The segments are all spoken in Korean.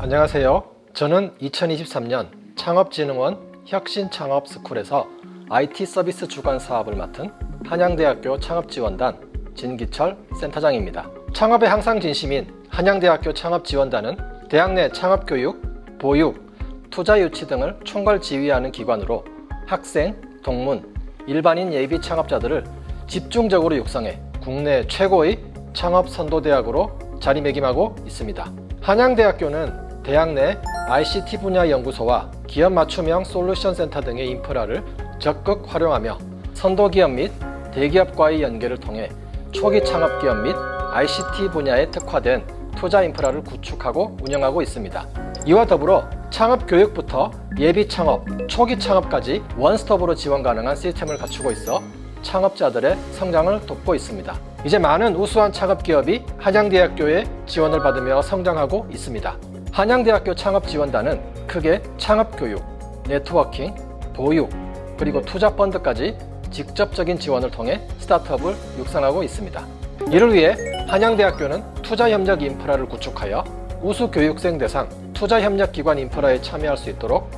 안녕하세요. 저는 2023년 창업진흥원 혁신창업스쿨에서 IT 서비스 주관 사업을 맡은 한양대학교 창업지원단 진기철 센터장입니다. 창업에 항상 진심인 한양대학교 창업지원단은 대학 내 창업교육, 보육, 투자 유치 등을 총괄 지휘하는 기관으로 학생, 동문, 일반인 예비 창업자들을 집중적으로 육성해 국내 최고의 창업 선도대학으로 자리매김하고 있습니다. 한양대학교는 대학 내 ICT 분야 연구소와 기업 맞춤형 솔루션 센터 등의 인프라를 적극 활용하며 선도기업 및 대기업과의 연계를 통해 초기 창업기업 및 ICT 분야에 특화된 투자 인프라를 구축하고 운영하고 있습니다. 이와 더불어 창업 교육부터 예비 창업, 초기 창업까지 원스톱으로 지원 가능한 시스템을 갖추고 있어 창업자들의 성장을 돕고 있습니다. 이제 많은 우수한 창업기업이 한양대학교의 지원을 받으며 성장하고 있습니다. 한양대학교 창업지원단은 크게 창업교육, 네트워킹, 보육, 그리고 투자 펀드까지 직접적인 지원을 통해 스타트업을 육성하고 있습니다. 이를 위해 한양대학교는 투자협력 인프라를 구축하여 우수 교육생 대상 투자협력기관 인프라에 참여할 수 있도록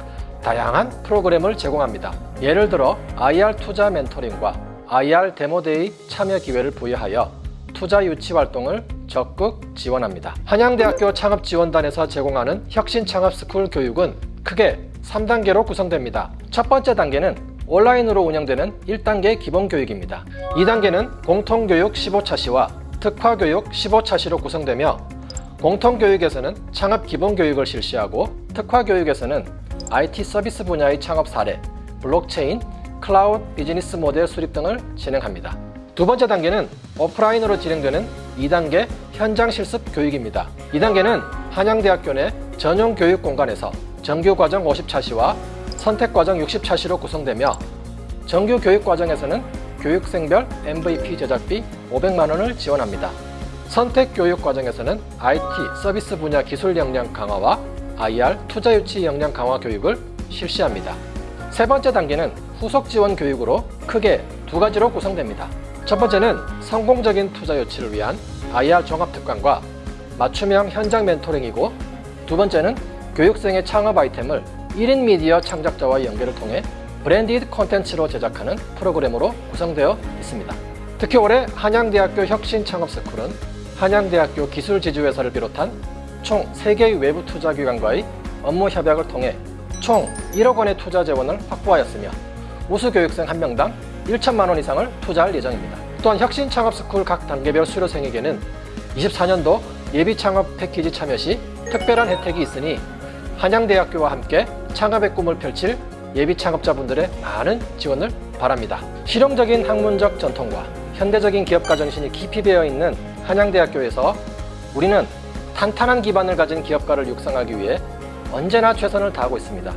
다양한 프로그램을 제공합니다. 예를 들어 IR 투자 멘토링과 IR demo day 참여 기회를 부여하여 투자 유치 활동을 적극 지원합니다. 한양대학교 창업지원단에서 제공하는 혁신창업스쿨 교육은 크게 3단계로 구성됩니다. 첫 번째 단계는 온라인으로 운영되는 1단계 기본교육입니다. 2단계는 공통교육 15차시와 특화교육 15차시로 구성되며 공통교육에서는 창업 기본교육을 실시하고 특화교육에서는 IT 서비스 분야의 창업 사례, 블록체인, 클라우드 비즈니스 모델 수립 등을 진행합니다. 두 번째 단계는 오프라인으로 진행되는 2단계 현장 실습 교육입니다. 2단계는 한양대학교 내 전용 교육 공간에서 정규과정 50차시와 선택과정 60차시로 구성되며 정규 교육과정에서는 교육생별 MVP 제작비 500만원을 지원합니다. 선택교육과정에서는 IT 서비스 분야 기술 역량 강화와 IR 투자 유치 역량 강화 교육을 실시합니다. 세 번째 단계는 후속 지원 교육으로 크게 두 가지로 구성됩니다. 첫 번째는 성공적인 투자 유치를 위한 IR 종합특강과 맞춤형 현장 멘토링이고 두 번째는 교육생의 창업 아이템을 1인 미디어 창작자와의 연계를 통해 branded 콘텐츠로 제작하는 프로그램으로 구성되어 있습니다. 특히 올해 한양대학교 혁신창업스쿨은 한양대학교 기술지주회사를 비롯한 총 3개의 외부 투자기관과의 업무 협약을 통해 총 1억 원의 투자 재원을 확보하였으며 우수 교육생 1명당 1천만 원 이상을 투자할 예정입니다. 또한 혁신 창업스쿨 각 단계별 수료생에게는 24년도 예비 창업 패키지 참여 시 특별한 혜택이 있으니 한양대학교와 함께 창업의 꿈을 펼칠 예비 창업자분들의 많은 지원을 바랍니다. 실용적인 학문적 전통과 현대적인 기업가 정신이 깊이 배어있는 한양대학교에서 우리는 탄탄한 기반을 가진 기업가를 육성하기 위해 언제나 최선을 다하고 있습니다.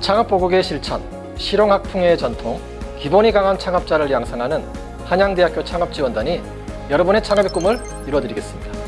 창업보국의 실천, 실용학풍의 전통, 기본이 강한 창업자를 양성하는 한양대학교 창업지원단이 여러분의 창업의 꿈을 이루어드리겠습니다.